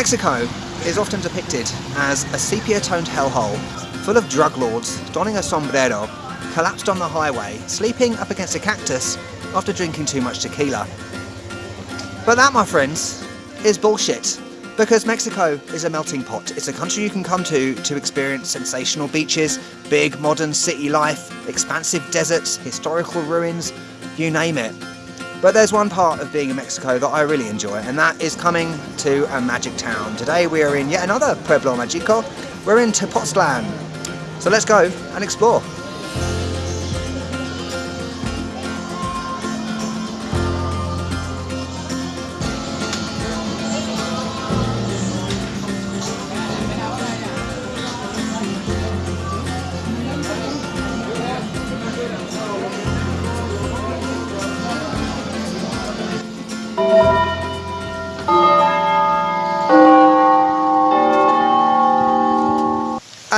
Mexico is often depicted as a sepia-toned hellhole, full of drug lords donning a sombrero, collapsed on the highway, sleeping up against a cactus after drinking too much tequila. But that, my friends, is bullshit. Because Mexico is a melting pot. It's a country you can come to to experience sensational beaches, big modern city life, expansive deserts, historical ruins, you name it. But there's one part of being in Mexico that I really enjoy, and that is coming to a magic town. Today we are in yet another Pueblo Magico. We're in Tepoztlan. So let's go and explore.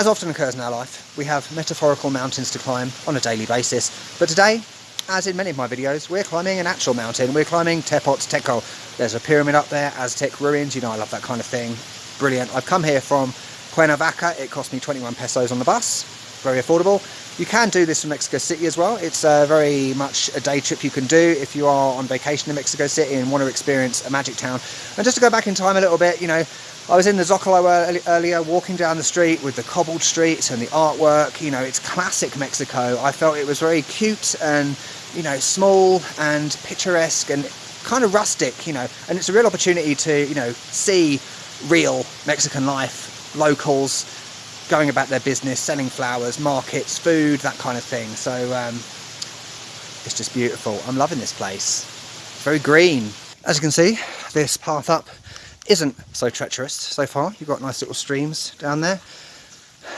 As often occurs in our life, we have metaphorical mountains to climb on a daily basis. But today, as in many of my videos, we're climbing an actual mountain. We're climbing Tepozteco. There's a pyramid up there, Aztec ruins, you know I love that kind of thing. Brilliant. I've come here from Cuernavaca. It cost me 21 pesos on the bus. Very affordable. You can do this from Mexico City as well. It's uh, very much a day trip you can do if you are on vacation in Mexico City and want to experience a magic town. And just to go back in time a little bit, you know, I was in the Zocalo earlier, walking down the street with the cobbled streets and the artwork. You know, it's classic Mexico. I felt it was very cute and, you know, small and picturesque and kind of rustic, you know. And it's a real opportunity to, you know, see real Mexican life, locals going about their business, selling flowers, markets, food, that kind of thing. So um, it's just beautiful. I'm loving this place. It's very green. As you can see, this path up isn't so treacherous so far. You've got nice little streams down there.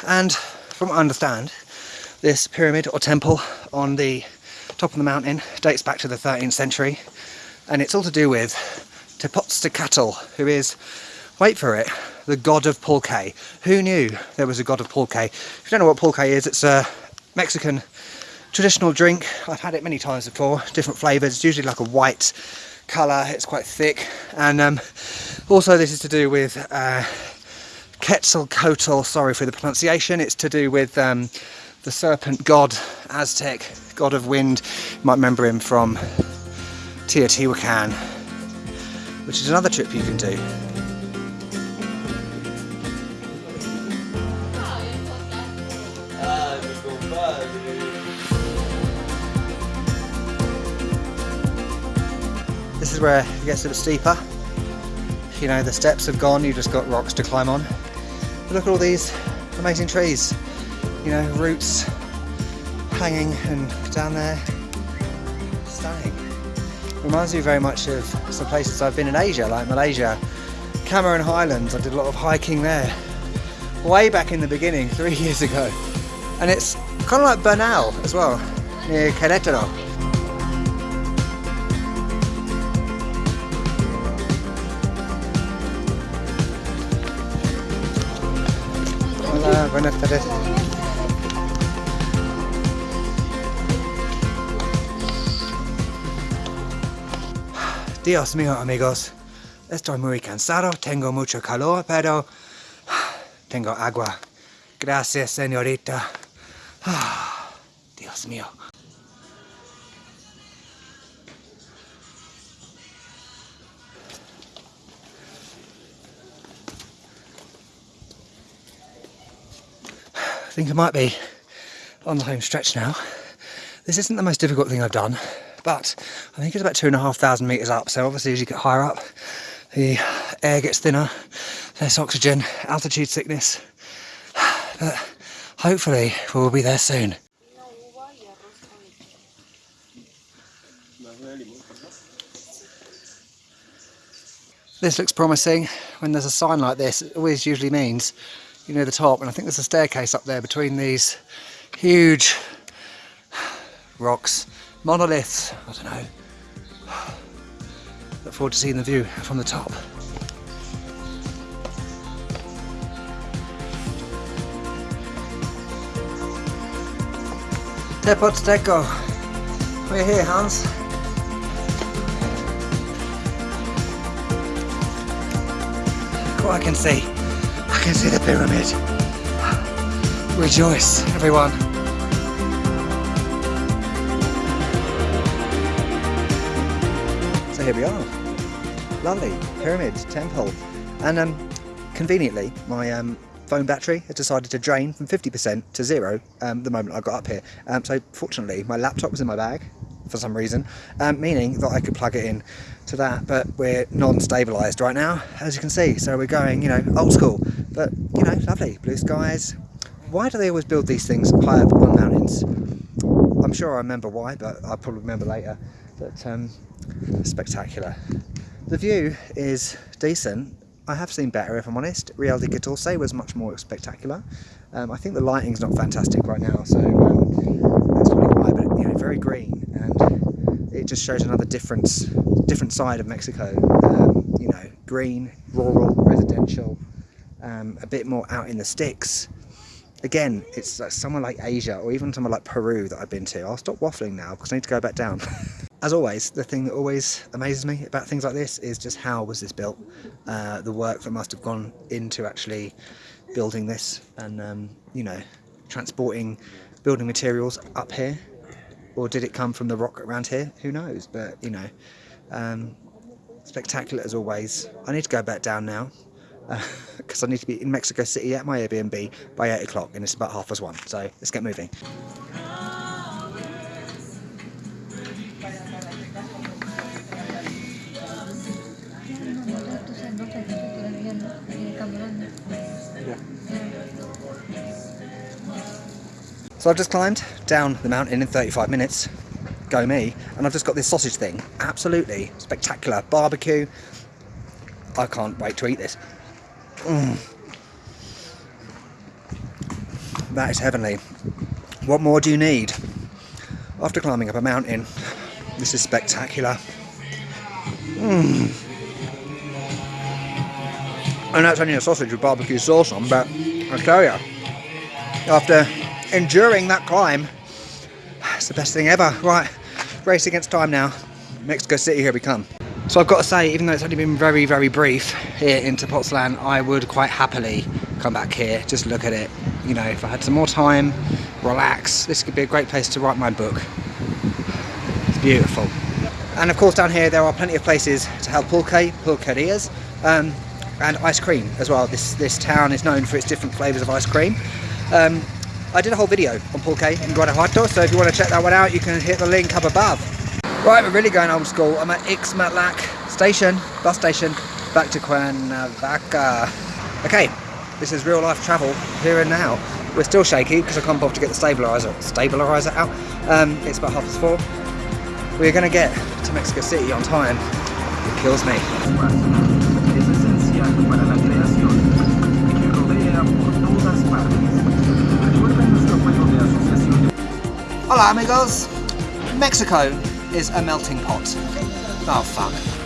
And from what I understand, this pyramid or temple on the top of the mountain dates back to the 13th century. And it's all to do with Tepoztecatl, who is, wait for it, the god of pulque. Who knew there was a god of pulque? If you don't know what pulque is, it's a Mexican traditional drink. I've had it many times before, different flavours. It's usually like a white colour, it's quite thick. And um, also this is to do with uh, Quetzalcoatl, sorry for the pronunciation. It's to do with um, the serpent god, Aztec, god of wind. You might remember him from Teotihuacan, which is another trip you can do. This is where it gets a bit steeper. You know, the steps have gone, you've just got rocks to climb on. But look at all these amazing trees. You know, roots hanging and down there. Stunning. Reminds me very much of some places I've been in Asia, like Malaysia, Cameron Highlands. I did a lot of hiking there. Way back in the beginning, three years ago. And it's kind of like Bernal as well, near Querétaro. Buenas tardes. Dios mío, amigos. Estoy muy cansado, tengo mucho calor, pero tengo agua. Gracias, señorita. Ah, Dios mío. Think I might be on the home stretch now. This isn't the most difficult thing I've done, but I think it's about two and a half thousand meters up. So obviously, as you get higher up, the air gets thinner, less oxygen, altitude sickness. But hopefully, we'll be there soon. This looks promising. When there's a sign like this, it always usually means you know the top. And I think there's a staircase up there between these huge rocks, monoliths. I don't know. Look forward to seeing the view from the top. Tepozteco. We're here, Hans. What I can see. Can see the pyramid. Rejoice, everyone. So here we are. Lovely pyramid temple. And um, conveniently, my um, phone battery has decided to drain from 50% to zero um, the moment I got up here. Um, so fortunately, my laptop was in my bag for some reason, um, meaning that I could plug it in to that, but we're non-stabilised right now, as you can see. So we're going, you know, old school, but you know, lovely, blue skies. Why do they always build these things high up on mountains? I'm sure I remember why, but I'll probably remember later. But um, spectacular. The view is decent. I have seen better, if I'm honest. Real de Catorce was much more spectacular. Um, I think the lighting's not fantastic right now, so um, why. But you know, very green, and it just shows another difference, different side of Mexico. Um, you know, green, rural, residential, um, a bit more out in the sticks. Again, it's like somewhere like Asia or even somewhere like Peru that I've been to. I'll stop waffling now because I need to go back down. As always, the thing that always amazes me about things like this is just how was this built? Uh, the work that must have gone into actually building this and, um, you know, transporting building materials up here. Or did it come from the rock around here? Who knows? But, you know, um, spectacular as always. I need to go back down now because uh, I need to be in Mexico City at my Airbnb by 8 o'clock and it's about half past one. So let's get moving. So I've just climbed down the mountain in 35 minutes, go me, and I've just got this sausage thing, absolutely spectacular, barbecue, I can't wait to eat this. Mm. That is heavenly. What more do you need? After climbing up a mountain, this is spectacular. Mm. I know it's only a sausage with barbecue sauce on, but I tell you, after enduring that climb, it's the best thing ever. Right, race against time now. Mexico City, here we come. So I've got to say, even though it's only been very, very brief here in Tepoztlan, I would quite happily come back here, just look at it. You know, if I had some more time, relax, this could be a great place to write my book. It's beautiful. And of course down here there are plenty of places to have pulque, pulquerias, um, and ice cream as well. This, this town is known for its different flavours of ice cream. Um, I did a whole video on pulque in Guanajuato, so if you want to check that one out, you can hit the link up above. Right, we're really going old school. I'm at Ixmatlac station, bus station, back to Cuernavaca. Okay, this is real life travel here and now. We're still shaky because I can't bother to get the stabilizer stabilizer out. Um, it's about half past four. We're going to get to Mexico City on time. It kills me. Hola amigos! Mexico is a melting pot. Oh fuck.